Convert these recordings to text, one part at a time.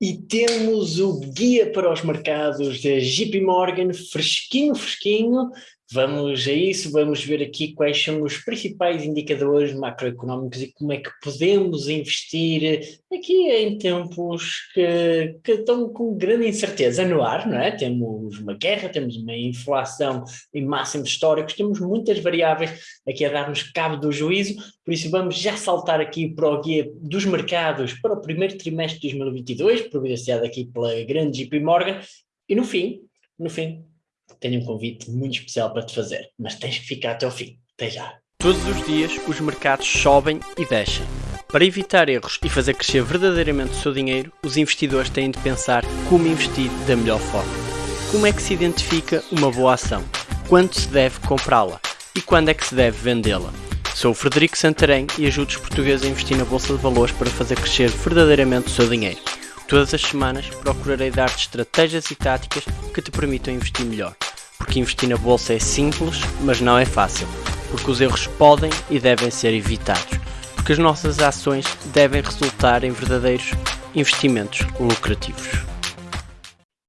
E temos o guia para os mercados da JP Morgan, fresquinho, fresquinho. Vamos a isso, vamos ver aqui quais são os principais indicadores macroeconómicos e como é que podemos investir aqui em tempos que, que estão com grande incerteza no ar, não é? Temos uma guerra, temos uma inflação em máximos históricos, temos muitas variáveis aqui a dar-nos cabo do juízo, por isso vamos já saltar aqui para o guia dos mercados para o primeiro trimestre de 2022, providenciado aqui pela grande JP Morgan, e no fim, no fim, tenho um convite muito especial para te fazer, mas tens que ficar até ao fim. Até já! Todos os dias os mercados sobem e descem. Para evitar erros e fazer crescer verdadeiramente o seu dinheiro, os investidores têm de pensar como investir da melhor forma. Como é que se identifica uma boa ação? Quando se deve comprá-la? E quando é que se deve vendê-la? Sou o Frederico Santarém e ajudo os portugueses a investir na Bolsa de Valores para fazer crescer verdadeiramente o seu dinheiro. Todas as semanas procurarei dar-te estratégias e táticas que te permitam investir melhor. Porque investir na bolsa é simples, mas não é fácil. Porque os erros podem e devem ser evitados. Porque as nossas ações devem resultar em verdadeiros investimentos lucrativos.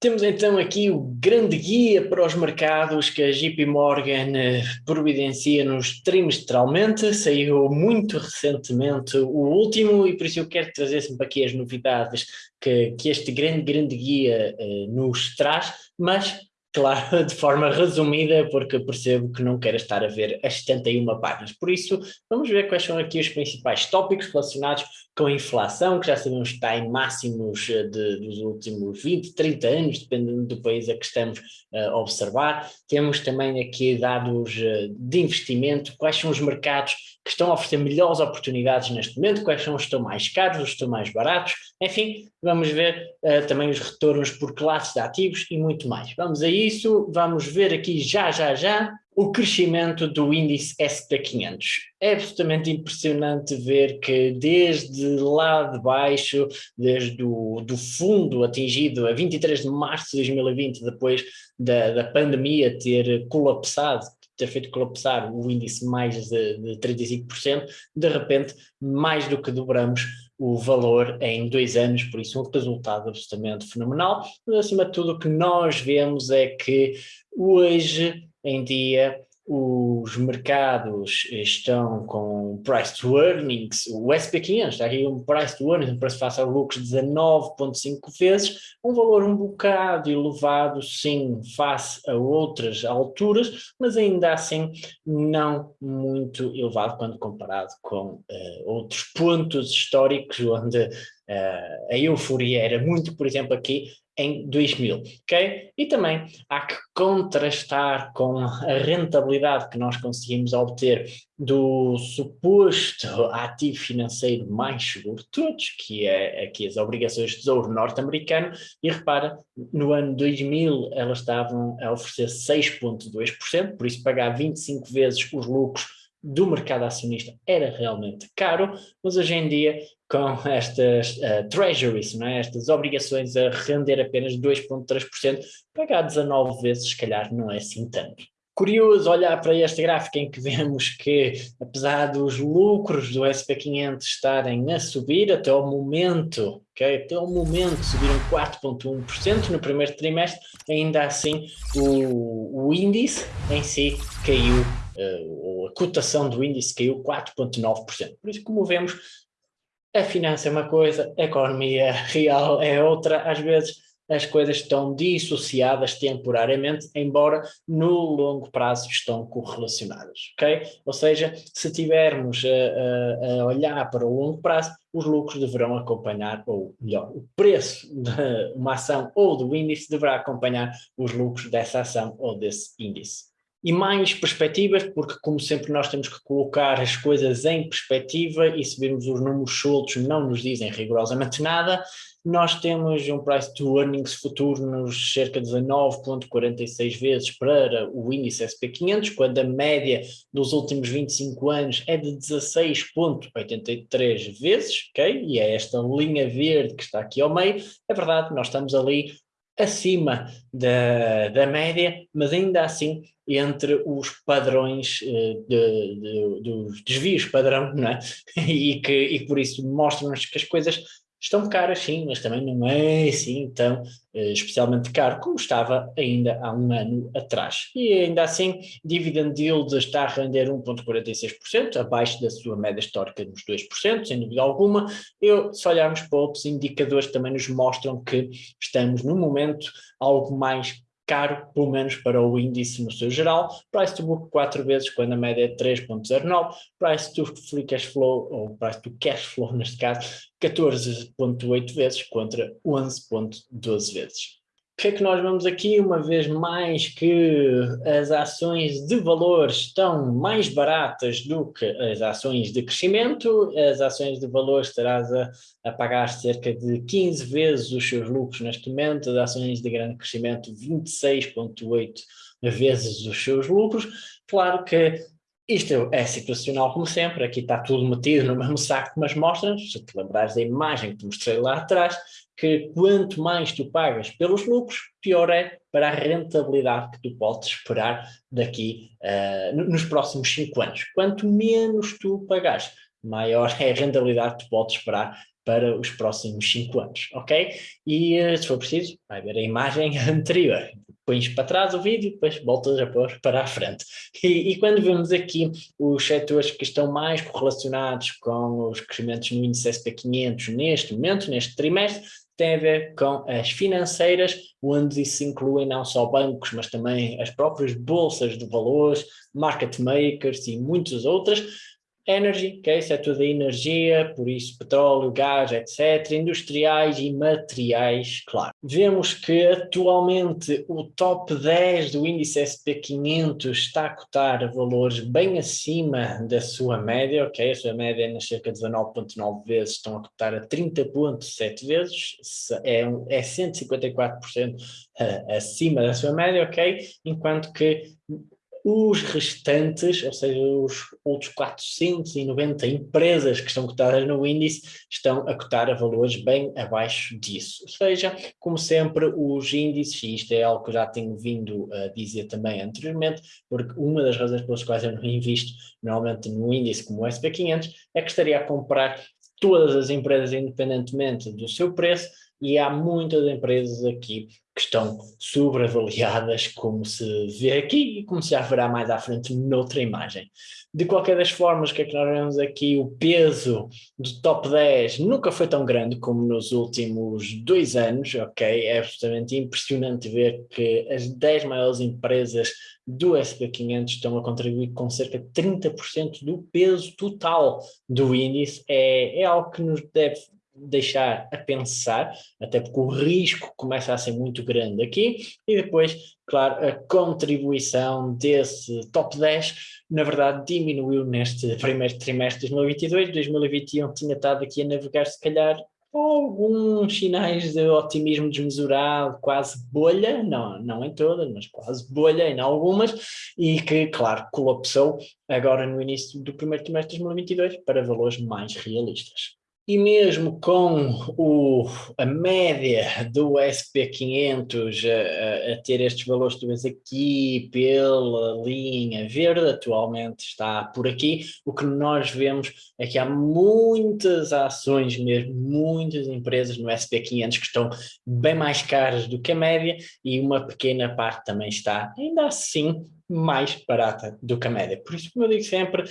Temos então aqui o grande guia para os mercados que a JP Morgan eh, providencia-nos trimestralmente, saiu muito recentemente o último e por isso eu quero trazer sempre aqui as novidades que, que este grande, grande guia eh, nos traz, mas Claro, de forma resumida, porque percebo que não quero estar a ver as 71 páginas. Por isso, vamos ver quais são aqui os principais tópicos relacionados com a inflação, que já sabemos que está em máximos eh, de, dos últimos 20, 30 anos, dependendo do país a que estamos uh, a observar. Temos também aqui dados uh, de investimento, quais são os mercados que estão a oferecer melhores oportunidades neste momento, quais são os que estão mais caros, os que estão mais baratos, enfim, vamos ver uh, também os retornos por classes de ativos e muito mais. Vamos a isso, vamos ver aqui já, já, já, o crescimento do índice SP500. É absolutamente impressionante ver que desde lá de baixo, desde o do fundo atingido a 23 de março de 2020, depois da, da pandemia ter colapsado, ter feito colapsar o índice mais de, de 35%, de repente mais do que dobramos o valor em dois anos, por isso um resultado absolutamente fenomenal, mas acima de tudo o que nós vemos é que hoje em dia os mercados estão com price to earnings, o SP500 está aqui um price to earnings, um preço face a lucros de 19.5 vezes, um valor um bocado elevado sim face a outras alturas, mas ainda assim não muito elevado quando comparado com uh, outros pontos históricos onde uh, a euforia era muito, por exemplo aqui em 2000, ok? E também há que contrastar com a rentabilidade que nós conseguimos obter do suposto ativo financeiro mais seguro de todos, que é aqui as obrigações de tesouro norte-americano, e repara, no ano 2000 elas estavam a oferecer 6,2%, por isso pagar 25 vezes os lucros do mercado acionista era realmente caro, mas hoje em dia com estas uh, treasuries, não é? estas obrigações a render apenas 2,3%, pagar 19 vezes se calhar não é assim tanto. Curioso olhar para este gráfico em que vemos que, apesar dos lucros do SP500 estarem a subir até o momento, okay, até o momento subiram 4,1% no primeiro trimestre, ainda assim o, o índice em si caiu, uh, a cotação do índice caiu 4,9%. Por isso, como vemos, a finança é uma coisa, a economia real é outra, às vezes as coisas estão dissociadas temporariamente, embora no longo prazo estão correlacionadas, ok? Ou seja, se tivermos a, a, a olhar para o longo prazo, os lucros deverão acompanhar, ou melhor, o preço de uma ação ou do índice deverá acompanhar os lucros dessa ação ou desse índice e mais perspectivas, porque como sempre nós temos que colocar as coisas em perspectiva e se virmos os números soltos não nos dizem rigorosamente nada, nós temos um price to earnings futuro nos cerca de 19.46 vezes para o índice SP500, quando a média dos últimos 25 anos é de 16.83 vezes, ok? E é esta linha verde que está aqui ao meio, é verdade, nós estamos ali acima da, da média, mas ainda assim entre os padrões eh, de, de, dos desvios padrão, não é? E que e por isso mostram-nos que as coisas estão caras sim, mas também não é assim tão eh, especialmente caro como estava ainda há um ano atrás. E ainda assim, dividend yield está a render 1,46%, abaixo da sua média histórica dos 2%, sem dúvida alguma. Eu, se olharmos para outros indicadores, também nos mostram que estamos num momento algo mais caro, pelo menos para o índice no seu geral, price to book 4 vezes, quando a média é 3.09, price to free cash flow, ou price to cash flow neste caso, 14.8 vezes contra 11.12 vezes que é que nós vemos aqui, uma vez mais que as ações de valor estão mais baratas do que as ações de crescimento, as ações de valor estarás a, a pagar cerca de 15 vezes os seus lucros neste momento, as ações de grande crescimento 26.8 vezes os seus lucros, claro que isto é situacional como sempre, aqui está tudo metido no mesmo saco, mas mostra se te lembrares da imagem que te mostrei lá atrás, que quanto mais tu pagas pelos lucros, pior é para a rentabilidade que tu podes esperar daqui uh, nos próximos 5 anos. Quanto menos tu pagares, maior é a rentabilidade que tu podes esperar para os próximos 5 anos, ok? E uh, se for preciso, vai ver a imagem anterior. Pões para trás o vídeo, depois voltas a pôr para a frente. E, e, quando vemos aqui os setores que estão mais correlacionados com os crescimentos no índice SP500 neste momento, neste trimestre, tem a ver com as financeiras, onde isso inclui não só bancos, mas também as próprias bolsas de valores, market makers e muitas outras, Energy, que é setor da energia, por isso petróleo, gás, etc. Industriais e materiais, claro. Vemos que atualmente o top 10 do índice SP500 está a cotar valores bem acima da sua média, ok? A sua média é nas cerca de 19.9 vezes, estão a cotar a 30.7 vezes, é, é 154% eh, acima da sua média, ok? Enquanto que os restantes, ou seja, os outros 490 empresas que estão cotadas no índice, estão a cotar a valores bem abaixo disso. Ou seja, como sempre, os índices, e isto é algo que eu já tenho vindo a dizer também anteriormente, porque uma das razões pelas quais eu não invisto normalmente no índice como o SP500 é que estaria a comprar todas as empresas independentemente do seu preço e há muitas empresas aqui que estão sobreavaliadas, como se vê aqui e como se já verá mais à frente noutra imagem. De qualquer das formas, o que é que nós vemos aqui? O peso do top 10 nunca foi tão grande como nos últimos dois anos, ok? É absolutamente impressionante ver que as 10 maiores empresas do SP500 estão a contribuir com cerca de 30% do peso total do índice. É, é algo que nos deve deixar a pensar, até porque o risco começa a ser muito grande aqui, e depois, claro, a contribuição desse top 10, na verdade, diminuiu neste primeiro trimestre de 2022, 2021 tinha estado aqui a navegar se calhar alguns sinais de otimismo desmesurado, quase bolha, não, não em todas, mas quase bolha em algumas, e que, claro, colapsou agora no início do primeiro trimestre de 2022 para valores mais realistas. E mesmo com o, a média do SP500 a, a, ter estes valores tu vês aqui pela linha verde, atualmente está por aqui, o que nós vemos é que há muitas ações mesmo, muitas empresas no SP500 que estão bem mais caras do que a média e uma pequena parte também está ainda assim mais barata do que a média. Por isso, como eu digo sempre,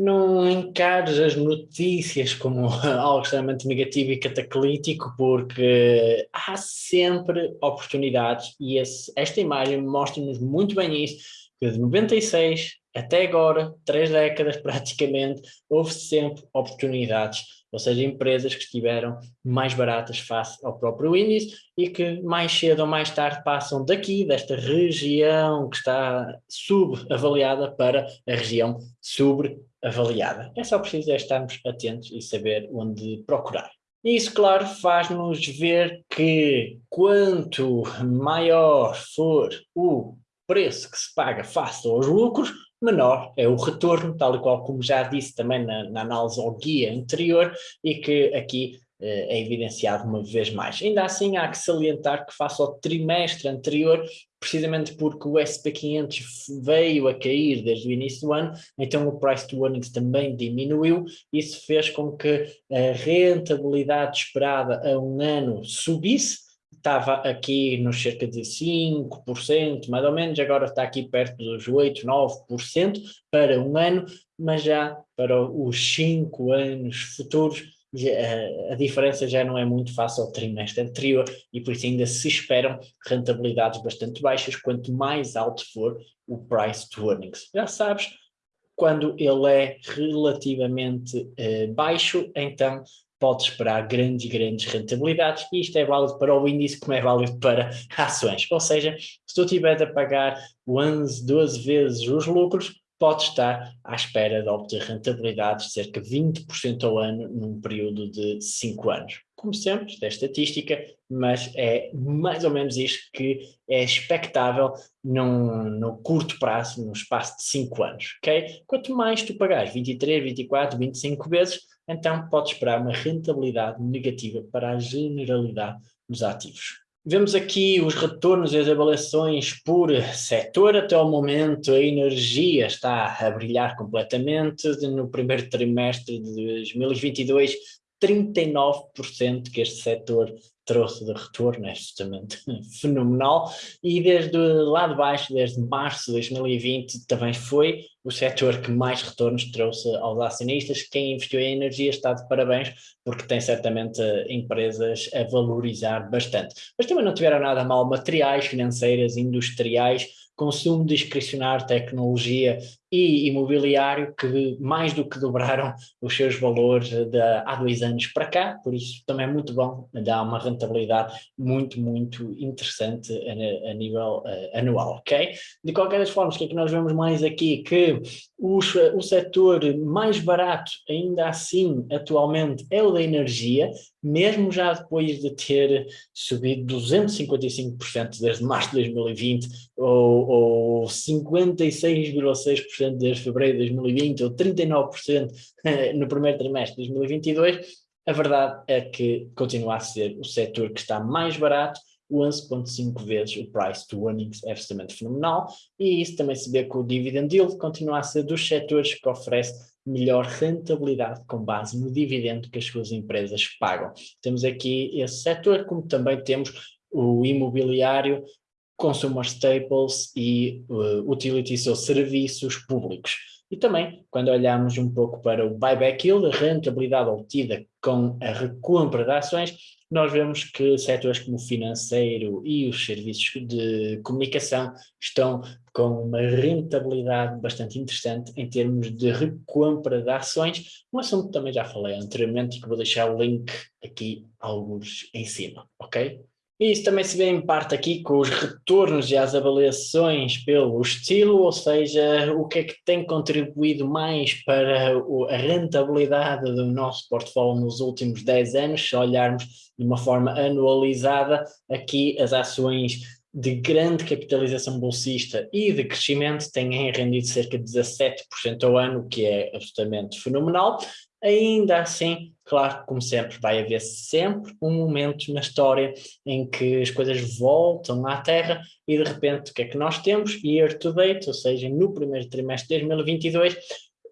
não encares as notícias como algo extremamente negativo e cataclítico, porque há sempre oportunidades e esse, esta imagem mostra-nos muito bem isso, que de 96 até agora, três décadas praticamente, houve sempre oportunidades ou seja, empresas que estiveram mais baratas face ao próprio índice e que mais cedo ou mais tarde passam daqui, desta região que está subavaliada para a região sobreavaliada. É só preciso estarmos atentos e saber onde procurar. Isso, claro, faz-nos ver que quanto maior for o preço que se paga face aos lucros, menor é o retorno, tal e qual como já disse também na, na análise ao guia anterior, e que aqui é evidenciado uma vez mais. Ainda assim, há que salientar que face ao trimestre anterior, precisamente porque o SP500 veio a cair desde o início do ano, então o price to earnings também diminuiu, isso fez com que a rentabilidade esperada a um ano subisse, estava aqui nos cerca de 5%, mais ou menos, agora está aqui perto dos 8%, 9% para um ano, mas já para os 5 anos futuros a diferença já não é muito fácil ao trimestre anterior e por isso ainda se esperam rentabilidades bastante baixas, quanto mais alto for o price to earnings. Já sabes, quando ele é relativamente eh, baixo, então pode esperar grandes, grandes rentabilidades e isto é válido para o índice como é válido para ações. Ou seja, se tu estiveres a pagar 11, 12 vezes os lucros, pode estar à espera de obter rentabilidades de cerca de 20% ao ano num período de 5 anos. Como sempre, isto é estatística, mas é mais ou menos isto que é expectável num, curto prazo, no espaço de 5 anos, ok? Quanto mais tu pagares, 23, 24, 25 vezes, então podes esperar uma rentabilidade negativa para a generalidade dos ativos. Vemos aqui os retornos e as avaliações por setor. Até o momento a energia está a brilhar completamente. No primeiro trimestre de 2022, 39% que este setor trouxe de retorno, é justamente fenomenal, e desde lá de baixo, desde março de 2020, também foi o setor que mais retornos trouxe aos acionistas. Quem investiu em energia está de parabéns, porque tem certamente empresas a valorizar bastante. Mas também não tiveram nada mal materiais, financeiras, industriais, consumo discricionário, tecnologia e imobiliário que mais do que dobraram os seus valores de há dois anos para cá, por isso também é muito bom, dá uma rentabilidade muito, muito interessante a, a nível uh, anual, ok? De qualquer das formas, o que é que nós vemos mais aqui? Que os, o setor mais barato, ainda assim, atualmente, é o da energia, mesmo já depois de ter subido 255% desde março de 2020, ou, ou 56,6% desde fevereiro de 2020, ou 39% no primeiro trimestre de 2022, a verdade é que continua a ser o setor que está mais barato, 11.5 vezes o price to earnings é absolutamente fenomenal e isso também se vê com o dividend yield, continua a ser dos setores que oferece melhor rentabilidade com base no dividendo que as suas empresas pagam. Temos aqui esse setor, como também temos o imobiliário, consumer staples e uh, utilities ou serviços públicos. E também, quando olhamos um pouco para o buyback yield, a rentabilidade obtida com a recompra de ações, nós vemos que setores como o financeiro e os serviços de comunicação estão com uma rentabilidade bastante interessante em termos de recompra de ações, um assunto que também já falei anteriormente e que vou deixar o link aqui alguns em cima, ok? E isso também se vê em parte aqui com os retornos e as avaliações pelo estilo, ou seja, o que é que tem contribuído mais para a rentabilidade do nosso portfólio nos últimos 10 anos, se olharmos de uma forma anualizada, aqui as ações de grande capitalização bolsista e de crescimento têm rendido cerca de 17% ao ano, o que é absolutamente fenomenal, Ainda assim, claro, como sempre, vai haver sempre um momento na história em que as coisas voltam à Terra e de repente o que é que nós temos? Year to date, ou seja, no primeiro trimestre de 2022,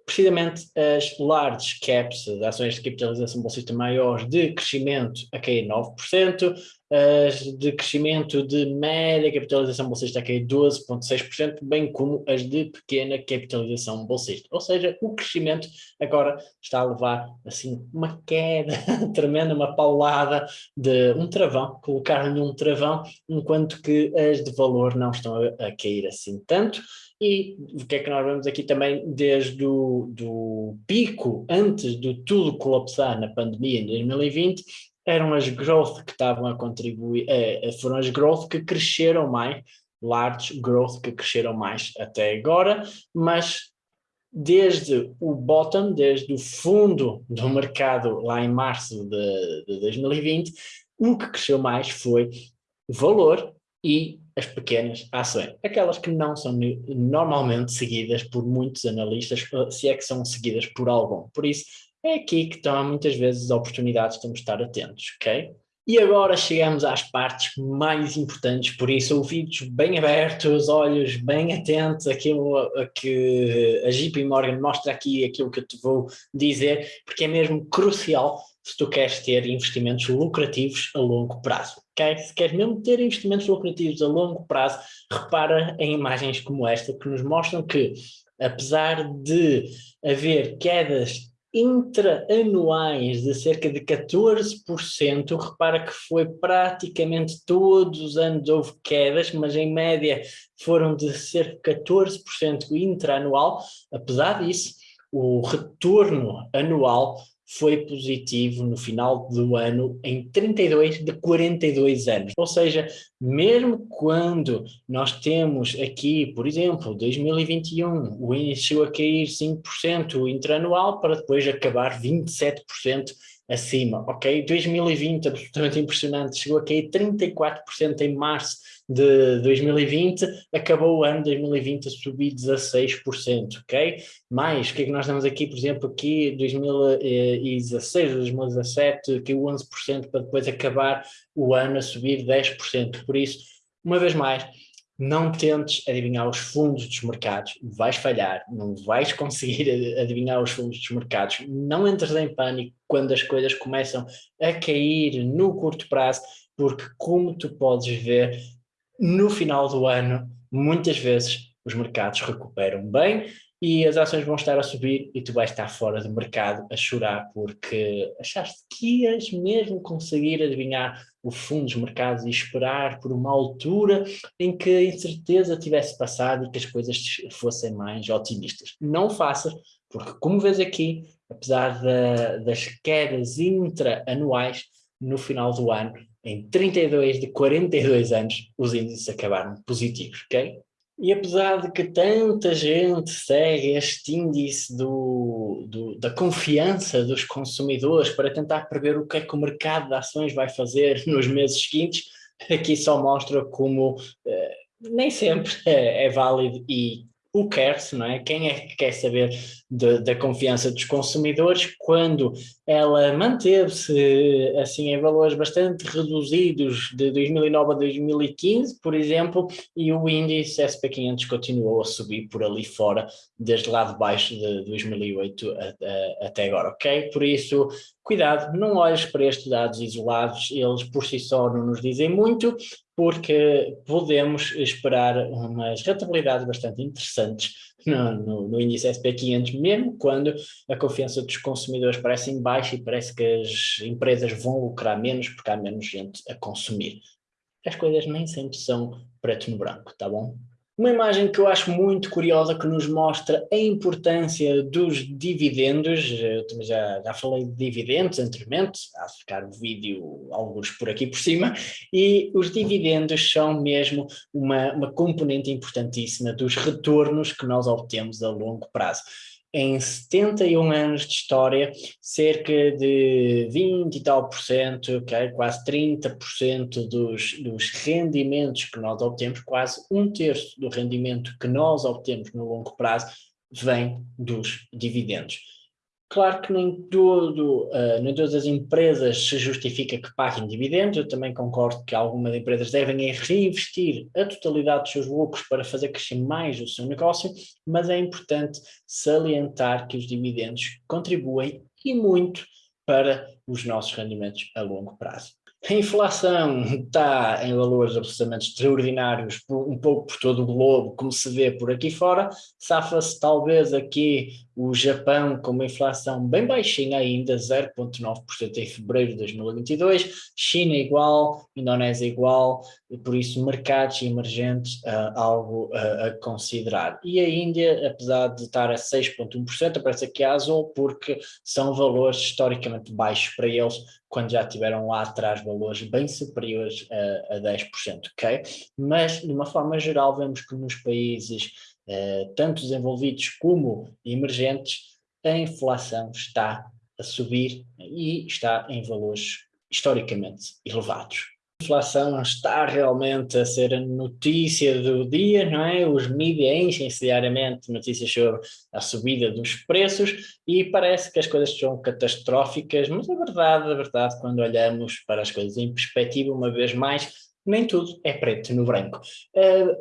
precisamente as large caps, as ações de capitalização bolsista maiores de crescimento a cair 9%, as de crescimento de média capitalização bolsista a cair 12,6%, bem como as de pequena capitalização bolsista. Ou seja, o crescimento agora está a levar assim uma queda tremenda, uma paulada de um travão, colocar-lhe um travão, enquanto que as de valor não estão a, a cair assim tanto. E o que é que nós vemos aqui também desde o do pico, antes de tudo colapsar na pandemia em 2020, eram as growth que estavam a contribuir, eh, foram as growth que cresceram mais, large growth que cresceram mais até agora, mas desde o bottom, desde o fundo do mercado lá em março de, de 2020, o que cresceu mais foi valor e as pequenas ações, aquelas que não são normalmente seguidas por muitos analistas, se é que são seguidas por algum. Por isso, é aqui que estão muitas vezes as oportunidades de estar atentos, ok? E agora chegamos às partes mais importantes, por isso ouvidos bem abertos, olhos bem atentos àquilo a que a JP Morgan mostra aqui, aquilo que eu te vou dizer, porque é mesmo crucial se tu queres ter investimentos lucrativos a longo prazo. Okay? Se queres mesmo ter investimentos lucrativos a longo prazo, repara em imagens como esta que nos mostram que, apesar de haver quedas intraanuais de cerca de 14%, repara que foi praticamente todos os anos houve quedas, mas em média foram de cerca de 14% intraanual, apesar disso, o retorno anual foi positivo no final do ano em 32 de 42 anos. Ou seja, mesmo quando nós temos aqui, por exemplo, 2021, o chegou a cair 5% intranual para depois acabar 27% acima, ok? 2020, absolutamente impressionante, chegou a cair 34% em março de 2020, acabou o ano de 2020 a subir 16%, ok? Mais, o que é que nós temos aqui, por exemplo, aqui 2016, 2017, que 11% para depois acabar o ano a subir 10%, por isso, uma vez mais, não tentes adivinhar os fundos dos mercados, vais falhar, não vais conseguir adivinhar os fundos dos mercados, não entres em pânico quando as coisas começam a cair no curto prazo, porque como tu podes ver, no final do ano, muitas vezes os mercados recuperam bem e as ações vão estar a subir e tu vais estar fora do mercado a chorar porque achaste que ias mesmo conseguir adivinhar o fundo dos mercados e esperar por uma altura em que a incerteza tivesse passado e que as coisas fossem mais otimistas. Não faças, porque como vês aqui, apesar da, das quedas intra-anuais, no final do ano, em 32 de 42 anos, os índices acabaram positivos, ok? E apesar de que tanta gente segue este índice do, do, da confiança dos consumidores para tentar prever o que é que o mercado de ações vai fazer nos meses seguintes, aqui só mostra como eh, nem sempre é, é válido e o quer-se, não é? Quem é que quer saber de, da confiança dos consumidores quando ela manteve-se assim em valores bastante reduzidos de 2009 a 2015, por exemplo, e o índice SP500 continuou a subir por ali fora desde lá de baixo de 2008 a, a, até agora, ok? Por isso, cuidado, não olhes para estes dados isolados, eles por si só não nos dizem muito, porque podemos esperar umas rentabilidades bastante interessantes no, no, no índice SP500, mesmo quando a confiança dos consumidores parece em baixa e parece que as empresas vão lucrar menos porque há menos gente a consumir. As coisas nem sempre são preto no branco, tá bom? Uma imagem que eu acho muito curiosa que nos mostra a importância dos dividendos, eu já, já falei de dividendos anteriormente, há ficar o vídeo alguns por aqui por cima, e os dividendos são mesmo uma, uma componente importantíssima dos retornos que nós obtemos a longo prazo em 71 anos de história, cerca de 20 e tal por cento, okay, quase 30% dos, dos rendimentos que nós obtemos, quase um terço do rendimento que nós obtemos no longo prazo, vem dos dividendos. Claro que nem, todo, uh, nem todas as empresas se justifica que paguem dividendos, eu também concordo que algumas empresas devem é reinvestir a totalidade dos seus lucros para fazer crescer mais o seu negócio, mas é importante salientar que os dividendos contribuem e muito para os nossos rendimentos a longo prazo. A inflação está em valores absolutamente extraordinários, um pouco por todo o globo, como se vê por aqui fora. Safa-se talvez aqui o Japão com uma inflação bem baixinha ainda, 0,9% em fevereiro de 2022, China igual, Indonésia igual, e por isso mercados emergentes uh, algo uh, a considerar. E a Índia, apesar de estar a 6,1%, aparece aqui a azul porque são valores historicamente baixos para eles, quando já tiveram lá atrás valores bem superiores a, a 10%, ok? Mas, de uma forma geral, vemos que nos países eh, tanto desenvolvidos como emergentes, a inflação está a subir e está em valores historicamente elevados. Inflação está realmente a ser a notícia do dia, não é? Os mídias enchem-se diariamente notícias sobre a subida dos preços e parece que as coisas são catastróficas, mas a verdade, a verdade, quando olhamos para as coisas em perspectiva, uma vez mais, nem tudo é preto no branco.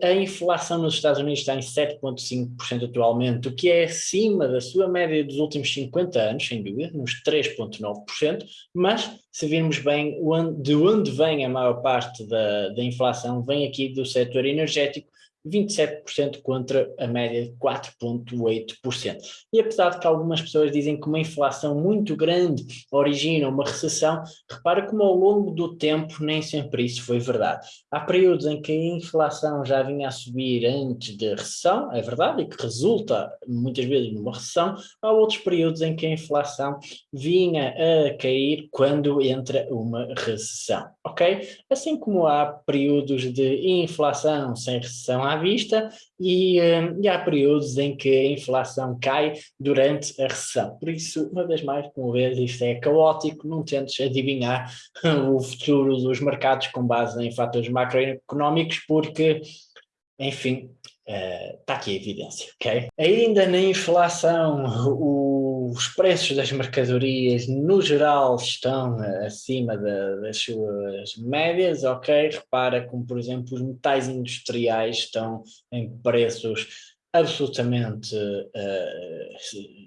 A, a inflação nos Estados Unidos está em 7,5% atualmente, o que é acima da sua média dos últimos 50 anos, sem dúvida, nos 3,9%, mas se virmos bem de onde vem a maior parte da, da inflação, vem aqui do setor energético, 27% contra a média de 4,8%. E apesar de que algumas pessoas dizem que uma inflação muito grande origina uma recessão, repara como ao longo do tempo nem sempre isso foi verdade. Há períodos em que a inflação já vinha a subir antes da recessão, é verdade, e que resulta muitas vezes numa recessão, há outros períodos em que a inflação vinha a cair quando entra uma recessão, ok? Assim como há períodos de inflação sem recessão à vista e, eh, e, há períodos em que a inflação cai durante a recessão. Por isso, uma vez mais, como vês, isto é caótico, não tentes adivinhar o futuro dos mercados com base em fatores macroeconómicos, porque, enfim, está uh, aqui a evidência, ok? Ainda na inflação, os preços das mercadorias no geral estão acima das suas médias, ok? Repara como, por exemplo, os metais industriais estão em preços absolutamente, uh,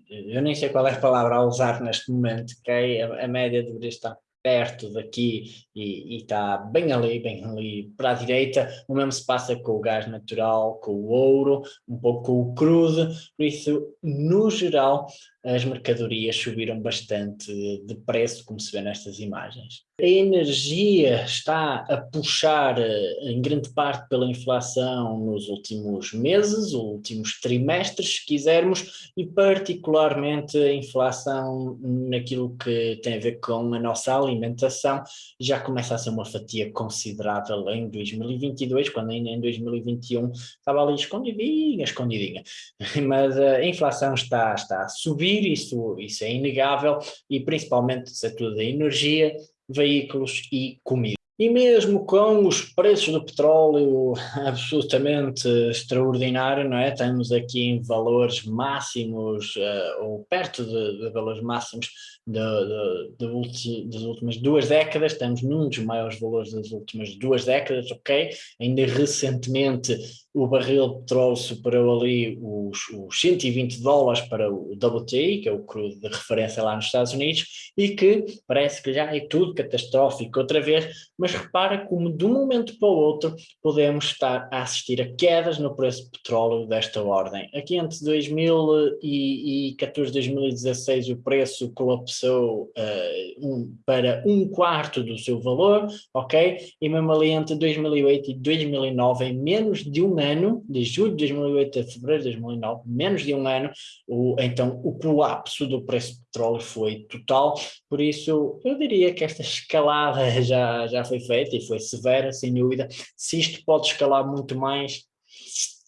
eu nem sei qual é a palavra a usar neste momento, ok? A, a média deveria estar perto daqui e, está bem ali, bem ali para a direita. O mesmo se passa com o gás natural, com o ouro, um pouco com o crudo, por isso, no geral, as mercadorias subiram bastante de preço, como se vê nestas imagens. A energia está a puxar eh, em grande parte pela inflação nos últimos meses, últimos trimestres, se quisermos, e particularmente a inflação naquilo que tem a ver com a nossa alimentação, já começa a ser uma fatia considerável em 2022, quando ainda em 2021 estava ali escondidinha, escondidinha. Mas a inflação está, está a subir, isso, isso é inegável, e principalmente o setor da energia, veículos e comida. E mesmo com os preços do petróleo absolutamente extraordinário, não é? Temos aqui em valores máximos, uh, ou perto de, de, valores máximos de, de, das últimas duas décadas, estamos num dos maiores valores das últimas duas décadas, ok? Ainda recentemente o barril de petróleo superou ali os, os 120 dólares para o WTI, que é o crudo de referência lá nos Estados Unidos, e que parece que já é tudo catastrófico outra vez, mas repara como de um momento para o outro podemos estar a assistir a quedas no preço de petróleo desta ordem. Aqui entre 2014 e 2016 o preço colapsou uh, um, para um quarto do seu valor, ok? E mesmo ali entre 2008 e 2009, em menos de um ano, de julho de 2008 a fevereiro de 2009, menos de um ano, o, então o colapso do preço de petróleo foi total, por isso eu diria que esta escalada já, já foi feita e foi severa, sem dúvida. Se isto pode escalar muito mais,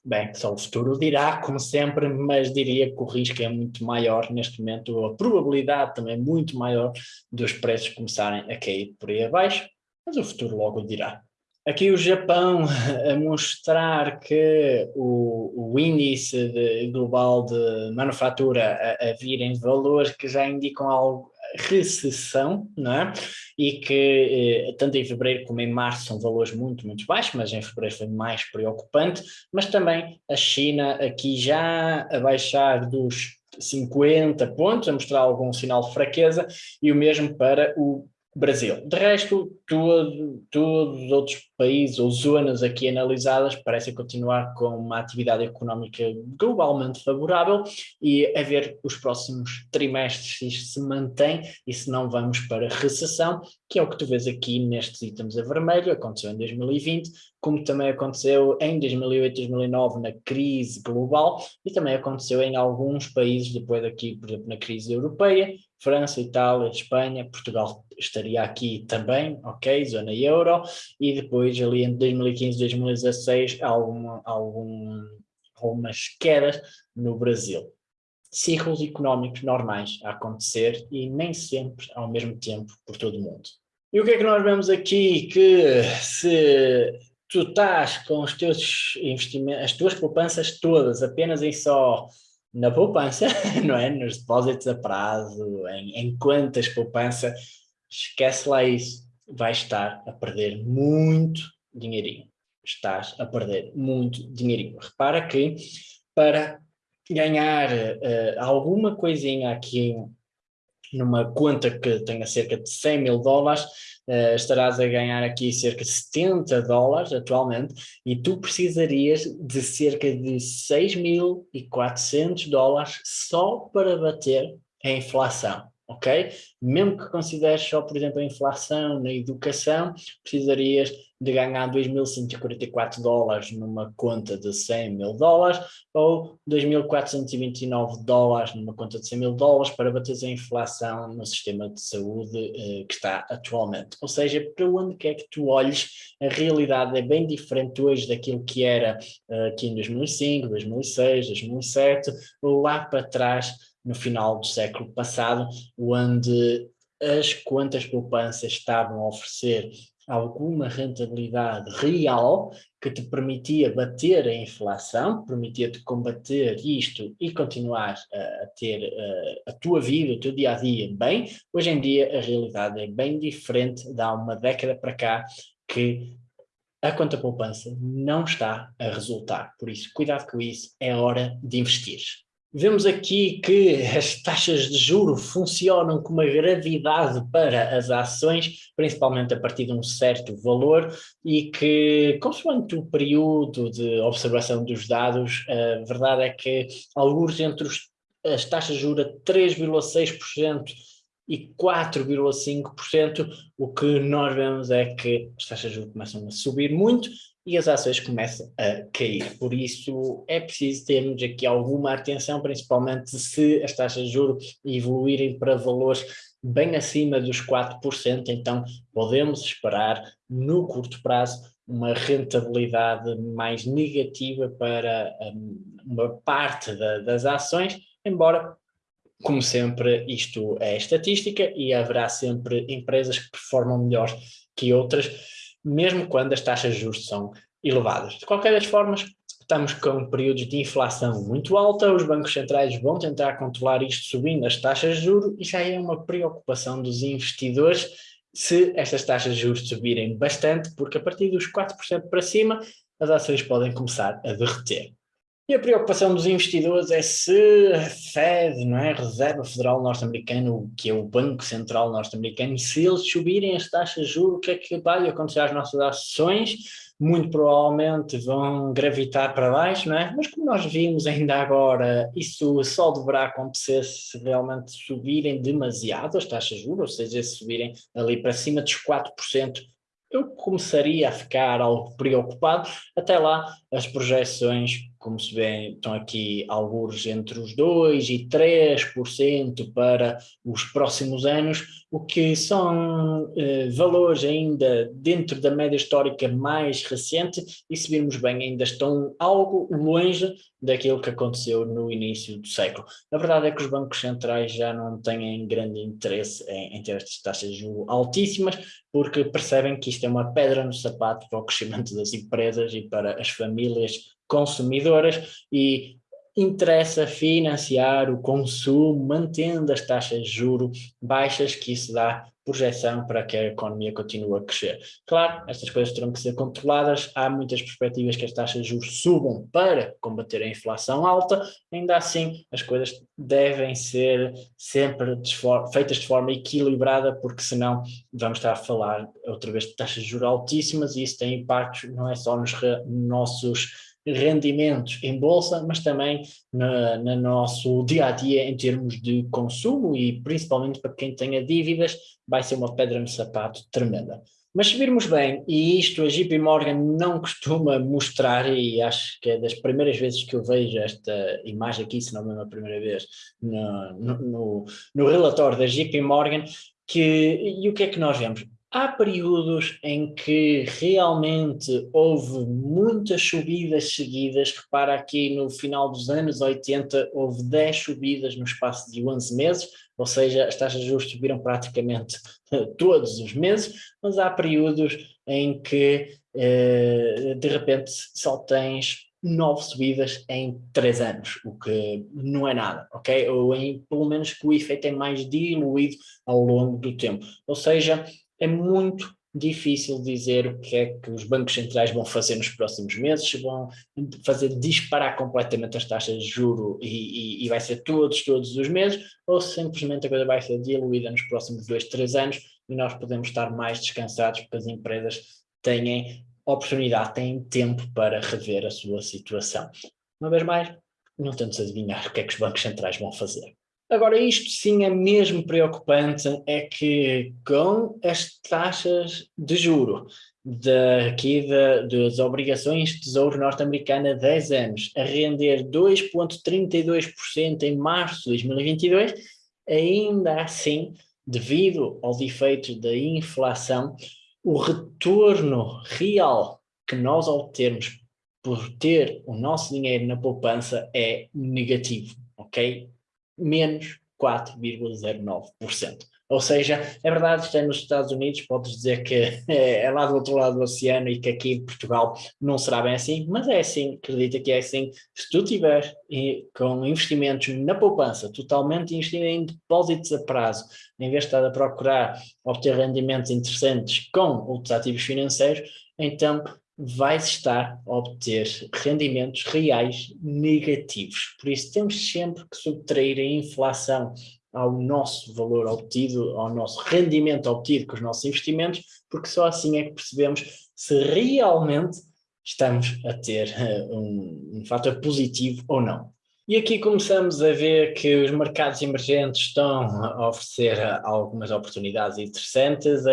bem, só o futuro dirá, como sempre, mas diria que o risco é muito maior neste momento, a probabilidade também é muito maior dos preços começarem a cair por aí abaixo, mas o futuro logo dirá. Aqui o Japão a mostrar que o, o índice de, global de manufatura a, a vir em valores que já indicam algo recessão, não é? E que eh, tanto em fevereiro como em março são valores muito, muito baixos, mas em fevereiro foi mais preocupante, mas também a China aqui já a baixar dos 50 pontos, a mostrar algum sinal de fraqueza, e o mesmo para o Brasil. De resto, todo, todos os outros países ou zonas aqui analisadas parecem continuar com uma atividade económica globalmente favorável e a ver os próximos trimestres se isto se mantém e se não vamos para recessão, que é o que tu vês aqui nestes itens a vermelho, aconteceu em 2020, como também aconteceu em 2008, 2009 na crise global e também aconteceu em alguns países depois aqui, por exemplo, na crise europeia, França, Itália, Espanha, Portugal estaria aqui também, ok, zona euro, e depois ali entre 2015 e 2016 alguma, algum, algumas quedas no Brasil. Ciclos económicos normais a acontecer e nem sempre ao mesmo tempo por todo o mundo. E o que é que nós vemos aqui? Que se tu estás com os teus investimentos, as tuas poupanças todas apenas em só na poupança, não é? Nos depósitos a prazo, em, em quantas poupança, esquece lá isso, vais estar a perder muito dinheirinho. Estás a perder muito dinheirinho. Repara que para ganhar uh, alguma coisinha aqui numa conta que tenha cerca de 100 mil dólares, uh, estarás a ganhar aqui cerca de 70 dólares atualmente e tu precisarias de cerca de 6.400 dólares só para bater a inflação ok? Mesmo que consideres só, por exemplo, a inflação na educação, precisarias de ganhar 2.144 dólares numa conta de 100 mil dólares ou 2.429 dólares numa conta de 100 mil dólares para bater a inflação no sistema de saúde eh, que está atualmente. Ou seja, para onde quer que tu olhes, a realidade é bem diferente hoje daquilo que era eh, aqui em 2005, 2006, 2007, ou lá para trás no final do século passado, onde as contas poupanças estavam a oferecer alguma rentabilidade real que te permitia bater a inflação, permitia-te combater isto e continuar a, a ter a, a, tua vida, o teu dia-a-dia -dia bem, hoje em dia a realidade é bem diferente, dá uma década para cá que a conta poupança não está a resultar, por isso cuidado com isso, é hora de investir. Vemos aqui que as taxas de juro funcionam com uma gravidade para as ações, principalmente a partir de um certo valor, e que, consoante o período de observação dos dados, a verdade é que alguns entre os, as taxas de juros 3,6% e 4,5%, o que nós vemos é que as taxas de juros começam a subir muito e as ações começam a cair. Por isso é preciso termos aqui alguma atenção, principalmente se as taxas de juros evoluírem para valores bem acima dos 4%, então podemos esperar no curto prazo uma rentabilidade mais negativa para um, uma parte da, das ações, embora, como sempre, isto é estatística e haverá sempre empresas que performam melhor que outras, mesmo quando as taxas de juros são elevadas. De qualquer das formas, estamos com períodos de inflação muito alta, os bancos centrais vão tentar controlar isto subindo as taxas de juros e já é uma preocupação dos investidores se estas taxas de juros subirem bastante, porque a partir dos 4% para cima as ações podem começar a derreter. E a preocupação dos investidores é se a Fed, não é, a Reserva Federal Norte-Americana, que é o Banco Central Norte-Americano, se eles subirem as taxas de juros, o que é que vai acontecer às nossas ações? Muito provavelmente vão gravitar para baixo, não é? Mas como nós vimos ainda agora, isso só deverá acontecer se realmente subirem demasiado as taxas de juros, ou seja, se subirem ali para cima dos 4%, eu começaria a ficar algo preocupado. Até lá, as projeções como se vê, estão aqui alguns entre os 2% e 3% para os próximos anos, o que são eh, valores ainda dentro da média histórica mais recente e se virmos bem ainda estão algo longe daquilo que aconteceu no início do século. A verdade é que os bancos centrais já não têm grande interesse em, em ter estas taxas altíssimas, porque percebem que isto é uma pedra no sapato para o crescimento das empresas e para as famílias consumidoras e interessa financiar o consumo, mantendo as taxas de juro baixas, que isso dá projeção para que a economia continue a crescer. Claro, estas coisas terão que ser controladas, há muitas perspectivas que as taxas de juros subam para combater a inflação alta, ainda assim as coisas devem ser sempre de feitas de forma equilibrada, porque senão vamos estar a falar outra vez de taxas de juros altíssimas e isso tem impactos não é só nos nossos rendimentos em bolsa, mas também no nosso dia a dia em termos de consumo e principalmente para quem tenha dívidas, vai ser uma pedra no sapato tremenda. Mas se virmos bem, e isto a JP Morgan não costuma mostrar, e acho que é das primeiras vezes que eu vejo esta imagem aqui, se não é a primeira vez, no, no, no, no relatório da JP Morgan, que, e o que é que nós vemos? Há períodos em que realmente houve muitas subidas seguidas, repara aqui no final dos anos 80 houve 10 subidas no espaço de 11 meses, ou seja, as taxas de juros subiram praticamente todos os meses, mas há períodos em que eh, de repente só tens nove subidas em três anos, o que não é nada, ok? Ou em, pelo menos que o efeito é mais diluído ao longo do tempo. Ou seja, é muito difícil dizer o que é que os bancos centrais vão fazer nos próximos meses, se vão fazer disparar completamente as taxas de juro e, e, e vai ser todos, todos os meses, ou simplesmente a coisa vai ser diluída nos próximos dois, três anos e nós podemos estar mais descansados porque as empresas têm oportunidade, têm tempo para rever a sua situação. Uma vez mais, não tentes adivinhar o que é que os bancos centrais vão fazer. Agora, isto sim é mesmo preocupante, é que com as taxas de juro daqui das obrigações de tesouro norte-americana 10 anos a render 2,32% em março de 2022, ainda assim, devido aos efeitos da inflação, o retorno real que nós obtemos por ter o nosso dinheiro na poupança é negativo, ok? Menos 4,09%. Ou seja, é verdade, isto é nos Estados Unidos, podes dizer que é, é lá do outro lado do oceano e que aqui em Portugal não será bem assim, mas é assim, acredita que é assim. Se tu tiveres com investimentos na poupança, totalmente investido em depósitos a prazo, em vez de estar a procurar obter rendimentos interessantes com outros ativos financeiros, então vais estar a obter rendimentos reais negativos. Por isso temos sempre que subtrair a inflação ao nosso valor obtido, ao nosso rendimento obtido com os nossos investimentos, porque só assim é que percebemos se realmente estamos a ter uh, um, um fator positivo ou não. E aqui começamos a ver que os mercados emergentes estão a oferecer algumas oportunidades interessantes.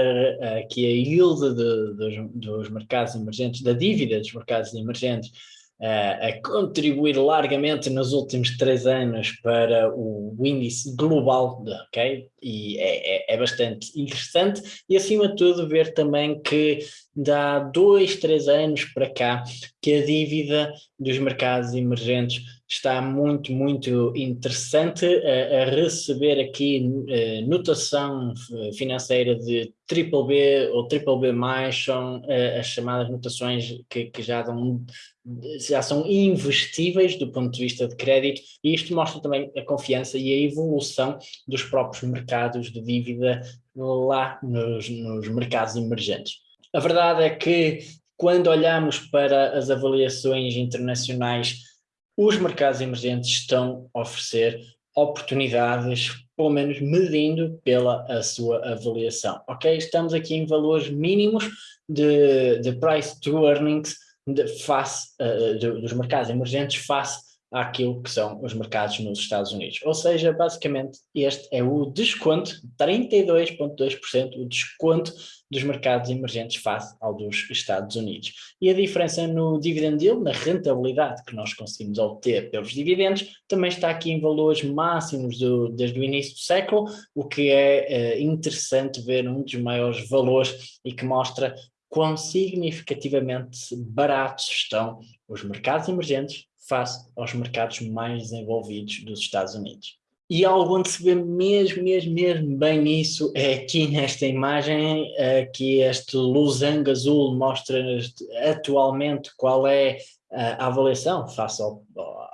Aqui a yield de, dos, dos mercados emergentes, da dívida dos mercados emergentes, a contribuir largamente nos últimos três anos para o índice global, ok? E é, é, é, bastante interessante e acima de tudo ver também que dá dois, três anos para cá que a dívida dos mercados emergentes está muito, muito interessante a, a receber aqui uh, notação eh, financeira de triple B ou triple B+, são uh, as chamadas notações que, que já dão já são investíveis do ponto de vista de crédito e isto mostra também a confiança e a evolução dos próprios mercados de dívida lá nos, nos mercados emergentes. A verdade é que quando olhamos para as avaliações internacionais, os mercados emergentes estão a oferecer oportunidades, pelo menos medindo pela a sua avaliação. Ok? Estamos aqui em valores mínimos de, de price to earnings de, face uh, de, dos mercados emergentes face àquilo que são os mercados nos Estados Unidos. Ou seja, basicamente este é o desconto, 32,2% o desconto dos mercados emergentes face ao dos Estados Unidos. E a diferença no dividend yield, na rentabilidade que nós conseguimos obter pelos dividendos, também está aqui em valores máximos do, desde o início do século, o que é uh, interessante ver um dos maiores valores e que mostra quão significativamente baratos estão os mercados emergentes face aos mercados mais desenvolvidos dos Estados Unidos. E algo onde se vê mesmo, mesmo, mesmo bem isso é aqui nesta imagem, aqui este losango azul mostra atualmente qual é a avaliação face ao,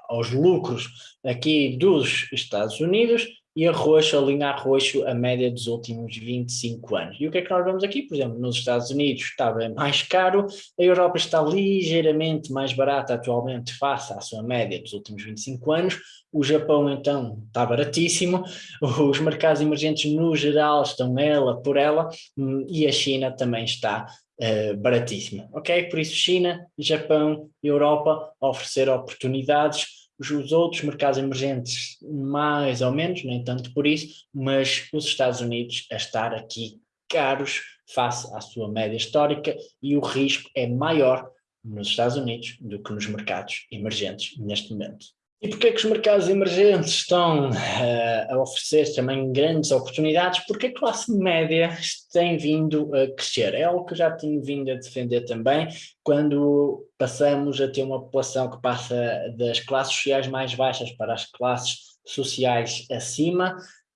aos lucros aqui dos Estados Unidos e a roxo, a linha a roxo, a média dos últimos 25 anos. E o que é que nós vemos aqui? Por exemplo, nos Estados Unidos estava mais caro, a Europa está ligeiramente mais barata atualmente face à sua média dos últimos 25 anos, o Japão então está baratíssimo, os mercados emergentes no geral estão ela por ela hum, e a China também está uh, baratíssima, ok? Por isso China, Japão, Europa oferecer oportunidades os outros mercados emergentes mais ou menos, nem tanto por isso, mas os Estados Unidos a estar aqui caros face à sua média histórica e o risco é maior nos Estados Unidos do que nos mercados emergentes neste momento. E porquê que os mercados emergentes estão uh, a oferecer também grandes oportunidades? Porque a classe média tem vindo a crescer. É algo que eu já tenho vindo a defender também, quando passamos a ter uma população que passa das classes sociais mais baixas para as classes sociais acima,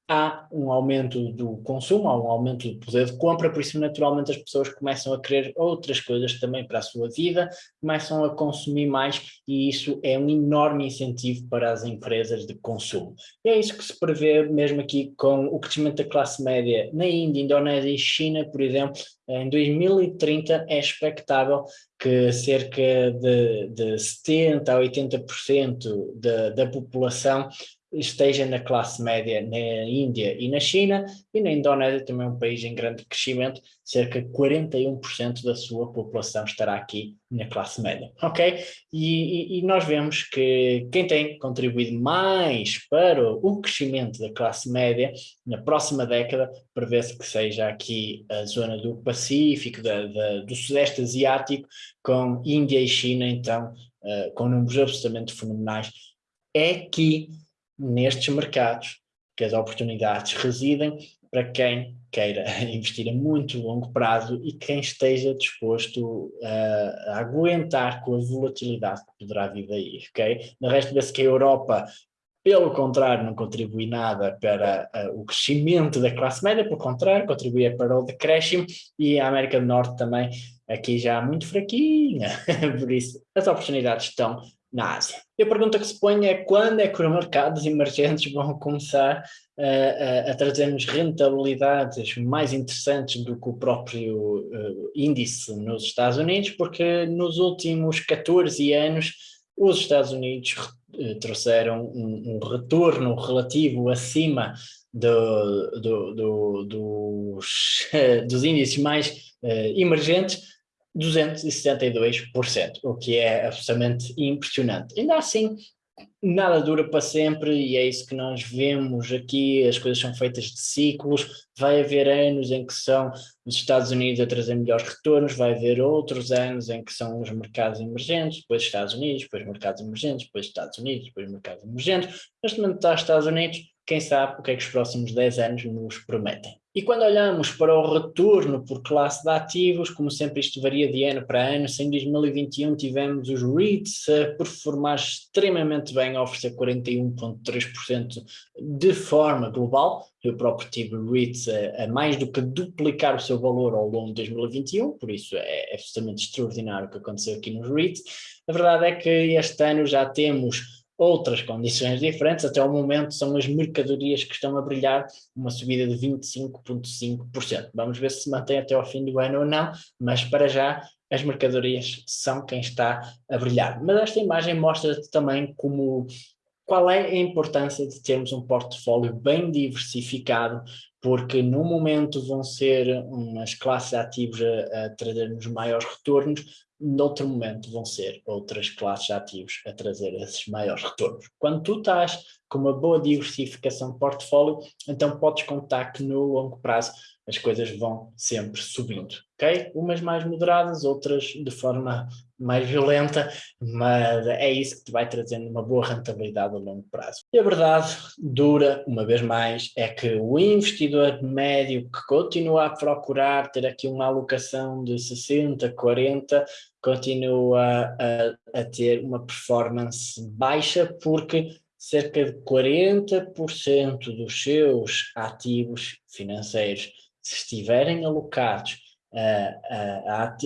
há um aumento do consumo, há um aumento do poder de compra, por isso naturalmente as pessoas começam a querer outras coisas também para a sua vida, começam a consumir mais e isso é um enorme incentivo para as empresas de consumo. E é isso que se prevê mesmo aqui com o crescimento da classe média na Índia, Indonésia e China, por exemplo, em 2030 é expectável que cerca de, de 70% a 80% da, da população esteja na classe média na Índia e na China, e na Indonésia também é um país em grande crescimento, cerca de 41% da sua população estará aqui na classe média, ok? E, e, e, nós vemos que quem tem contribuído mais para o crescimento da classe média na próxima década, prevê-se que seja aqui a zona do Pacífico, da, da, do Sudeste Asiático, com Índia e China, então, uh, com números absolutamente fenomenais, é que nestes mercados que as oportunidades residem para quem queira investir a muito longo prazo e quem esteja disposto a, a aguentar com a volatilidade que poderá vir daí, ok? No resto vê-se que a Europa, pelo contrário, não contribui nada para uh, o crescimento da classe média, pelo contrário, contribui para o decréscimo e a América do Norte também aqui já muito fraquinha, por isso as oportunidades estão na Ásia. E a pergunta que se põe é quando é que os mercados emergentes vão começar uh, a trazer-nos rentabilidades mais interessantes do que o próprio uh, índice nos Estados Unidos, porque nos últimos 14 anos os Estados Unidos uh, trouxeram um, um, retorno relativo acima do, do, do, dos, dos índices mais emergentes 272%, o que é absolutamente impressionante. Ainda assim, nada dura para sempre e é isso que nós vemos aqui, as coisas são feitas de ciclos, vai haver anos em que são os Estados Unidos a trazer melhores retornos, vai haver outros anos em que são os mercados emergentes, depois Estados Unidos, depois mercados emergentes, depois Estados Unidos, depois mercados emergentes, neste momento está Estados Unidos, quem sabe o que é que os próximos 10 anos nos prometem. E quando olhamos para o retorno por classe de ativos, como sempre isto varia de ano para ano, se em 2021 tivemos os REITs a performar extremamente bem, a oferecer 41,3% de forma global, eu próprio tive REITs a, a, mais do que duplicar o seu valor ao longo de 2021, por isso é, é absolutamente extraordinário o que aconteceu aqui nos REITs. A verdade é que este ano já temos outras condições diferentes, até o momento são as mercadorias que estão a brilhar, uma subida de 25,5%. Vamos ver se se mantém até ao fim do ano ou não, mas para já as mercadorias são quem está a brilhar. Mas esta imagem mostra-te também como qual é a importância de termos um portfólio bem diversificado, porque no momento vão ser umas classes ativas a, a trazer-nos maiores retornos, noutro momento vão ser outras classes ativos a trazer esses maiores retornos. Quando tu estás com uma boa diversificação de portfólio, então podes contar que no longo prazo as coisas vão sempre subindo, ok? Umas mais moderadas, outras de forma mais violenta, mas é isso que te vai trazendo uma boa rentabilidade a longo prazo. E a verdade dura, uma vez mais, é que o investidor médio que continua a procurar ter aqui uma alocação de 60, 40, continua a, a ter uma performance baixa porque cerca de 40% dos seus ativos financeiros, se estiverem alocados a, a,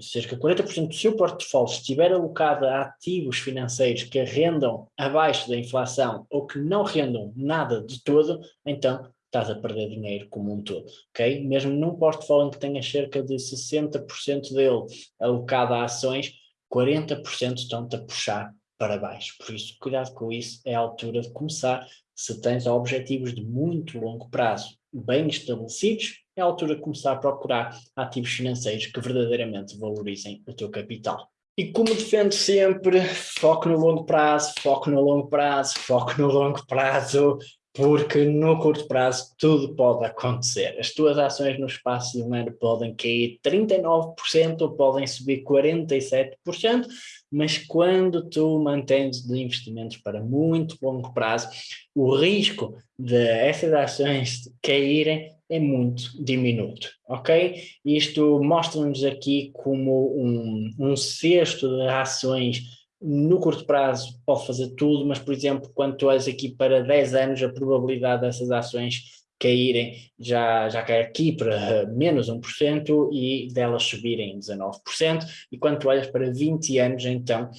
cerca de 40% do seu portfólio estiver alocado a ativos financeiros que rendam abaixo da inflação ou que não rendam nada de todo, então estás a perder dinheiro como um todo, ok? Mesmo num portfólio que tenha cerca de 60% dele alocado a ações, 40% estão-te a puxar para baixo. Por isso, cuidado com isso, é a altura de começar. Se tens objetivos de muito longo prazo bem estabelecidos, é a altura de começar a procurar ativos financeiros que verdadeiramente valorizem o teu capital. E como defendo sempre, foco no longo prazo, foco no longo prazo, foco no longo prazo, porque no curto prazo tudo pode acontecer. As tuas ações no espaço de um ano podem cair 39% ou podem subir 47%, mas quando tu mantens de investimentos para muito longo prazo, o risco de essas ações caírem é muito diminuto, ok? Isto mostra-nos aqui como um, um cesto de ações no curto prazo pode fazer tudo, mas, por exemplo, quando tu és aqui para 10 anos, a probabilidade dessas ações caírem já, já cai aqui para menos 1% e delas subirem 19%, e quando tu olhas para 20 anos, então,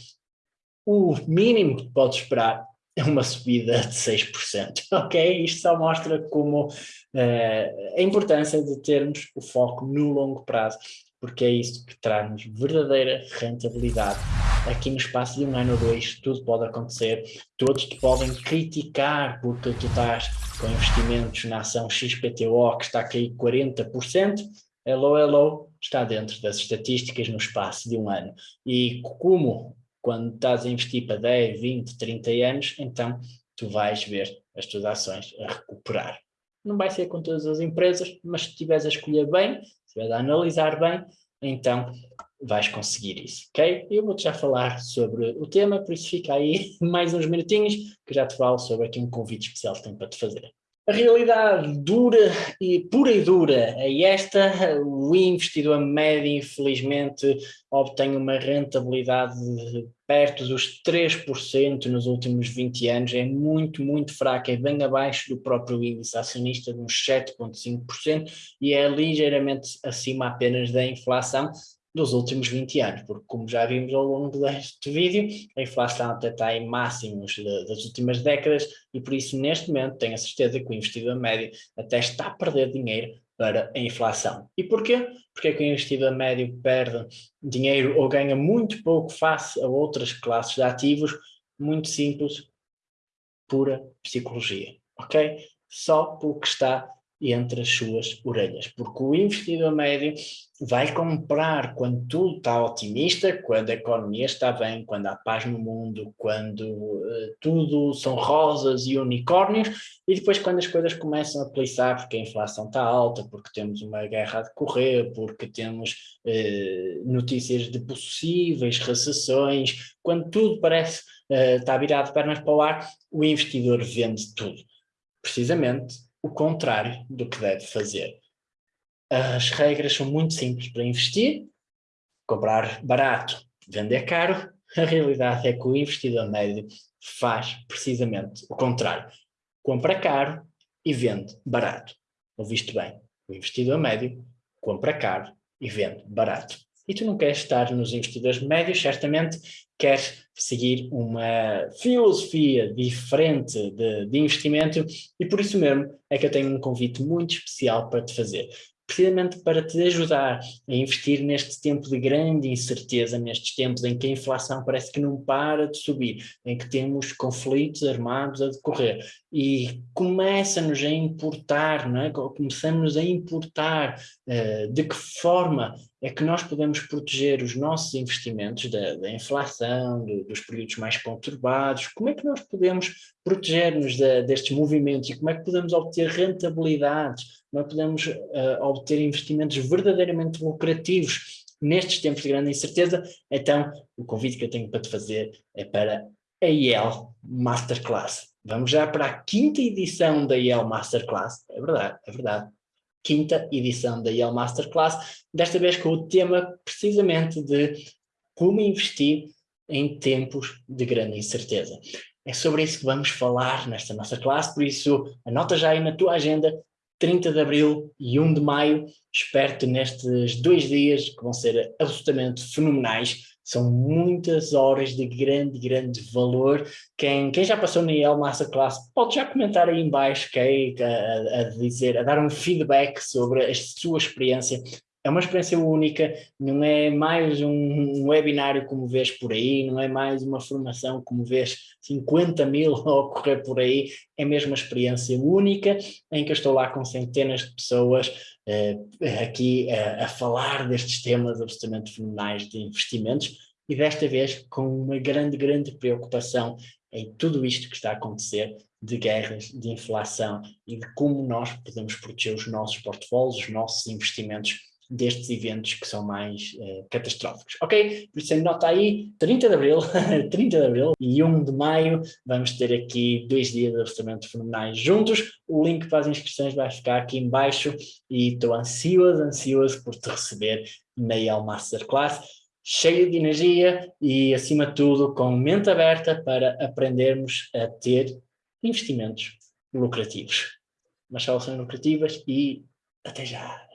o mínimo que podes esperar uma subida de 6%, ok? Isto só mostra como uh, a importância de termos o foco no longo prazo, porque é isso que traz-nos verdadeira rentabilidade aqui no espaço de um ano ou dois tudo pode acontecer, todos te podem criticar porque tu estás com investimentos na ação XPTO que está a cair 40%, hello, hello, está dentro das estatísticas no espaço de um ano. E como quando estás a investir para 10, 20, 30 anos, então tu vais ver as tuas ações a recuperar. Não vai ser com todas as empresas, mas se estiveres a escolher bem, se estiveres a analisar bem, então vais conseguir isso, ok? Eu vou-te já falar sobre o tema, por isso fica aí mais uns minutinhos que já te falo sobre aqui um convite especial que tenho para te fazer. A realidade dura e pura e dura é esta, o investidor médio infelizmente obtém uma rentabilidade perto dos 3% nos últimos 20 anos, é muito, muito fraca, é bem abaixo do próprio índice acionista, de uns 7,5%, e é ligeiramente acima apenas da inflação, dos últimos 20 anos, porque como já vimos ao longo deste vídeo, a inflação até está em máximos das últimas décadas e por isso neste momento tenho a certeza que o investidor médio até está a perder dinheiro para a inflação. E porquê? Porque é que o investidor médio perde dinheiro ou ganha muito pouco face a outras classes de ativos? Muito simples, pura psicologia, ok? Só porque está entre as suas orelhas, porque o investidor médio vai comprar quando tudo está otimista, quando a economia está bem, quando há paz no mundo, quando uh, tudo são rosas e unicórnios, e depois quando as coisas começam a peliçar, porque a inflação está alta, porque temos uma guerra a decorrer, porque temos uh, notícias de possíveis recessões, quando tudo parece uh, estar virado de pernas para o ar, o investidor vende tudo. Precisamente o contrário do que deve fazer. As regras são muito simples para investir, comprar barato, vender caro, a realidade é que o investidor médio faz precisamente o contrário. Compra caro e vende barato. Ouviste bem, o investidor médio compra caro e vende barato e tu não queres estar nos investidores médios, certamente queres seguir uma filosofia diferente de, de investimento e por isso mesmo é que eu tenho um convite muito especial para te fazer precisamente para te ajudar a investir neste tempo de grande incerteza, nestes tempos em que a inflação parece que não para de subir, em que temos conflitos armados a decorrer e começa-nos a importar, não é? começamos a importar uh, de que forma é que nós podemos proteger os nossos investimentos da, da inflação, do, dos períodos mais conturbados, como é que nós podemos proteger-nos de, destes movimentos e como é que podemos obter rentabilidades, como é que podemos uh, obter investimentos verdadeiramente lucrativos nestes tempos de grande incerteza, então o convite que eu tenho para te fazer é para a IEL Masterclass. Vamos já para a quinta edição da IEL Masterclass, é verdade, é verdade quinta edição da Yale Masterclass, desta vez com o tema precisamente de como investir em tempos de grande incerteza. É sobre isso que vamos falar nesta nossa classe, por isso anota já aí na tua agenda 30 de Abril e 1 de Maio, espero-te nestes dois dias que vão ser absolutamente fenomenais, são muitas horas de grande, grande valor. Quem, quem já passou na IEL Masterclass pode já comentar aí embaixo, okay, a, a, dizer, a dar um feedback sobre a sua experiência. É uma experiência única, não é mais um webinário como vês por aí, não é mais uma formação como vês 50 mil a ocorrer por aí, é mesmo uma experiência única em que eu estou lá com centenas de pessoas aqui uh, a falar destes temas absolutamente fenomenais de investimentos e desta vez com uma grande, grande preocupação em tudo isto que está a acontecer de guerras, de inflação e de como nós podemos proteger os nossos portfólios, os nossos investimentos destes eventos que são mais uh, catastróficos. Ok? Por isso nota aí, 30 de Abril, 30 de Abril e 1 de Maio, vamos ter aqui dois dias de absolutamente fenomenais juntos. O link para as inscrições vai ficar aqui em baixo e estou ansioso, ansioso por te receber na El Masterclass, cheio de energia e acima de tudo com mente aberta para aprendermos a ter investimentos lucrativos. Mas soluções lucrativas e até já!